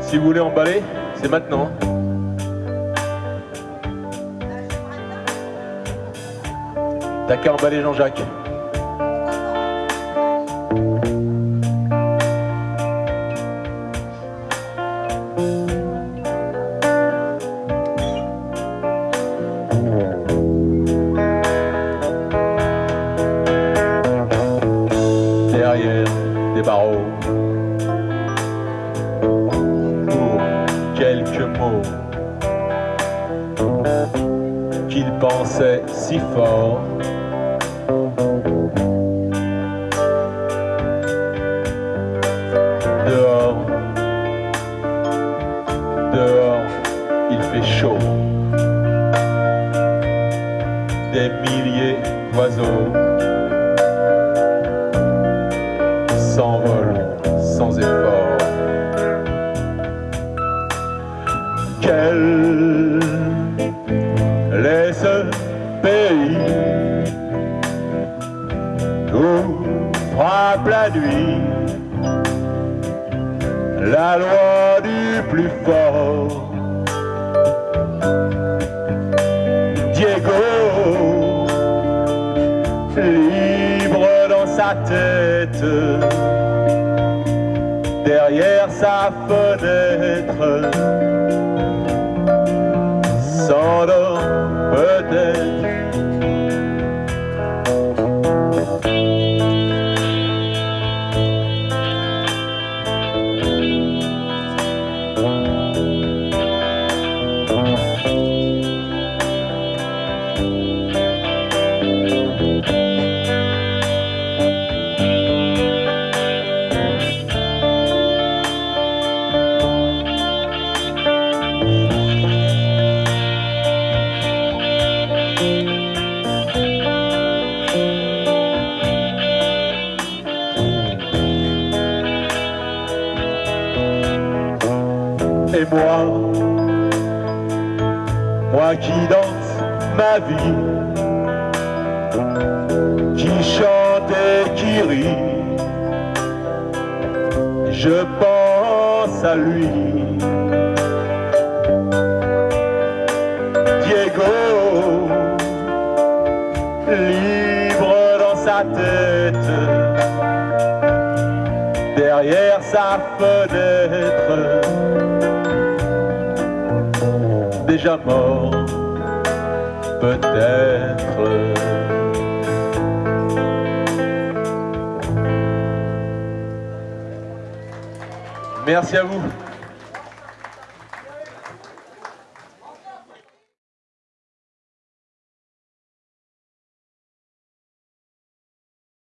Si vous voulez emballer, c'est maintenant. T'as qu'à emballer Jean-Jacques. Des barreaux. Pour quelques mots qu'il pensait si fort. Dehors, dehors, il fait chaud. Des milliers d'oiseaux frappe la nuit la loi du plus fort. Diego, libre dans sa tête, derrière sa fenêtre, s'endort Et moi, moi qui danse ma vie, qui chante et qui rit, je pense à lui. Diego, libre dans sa tête, derrière sa fenêtre déjà mort, peut-être. Merci à vous.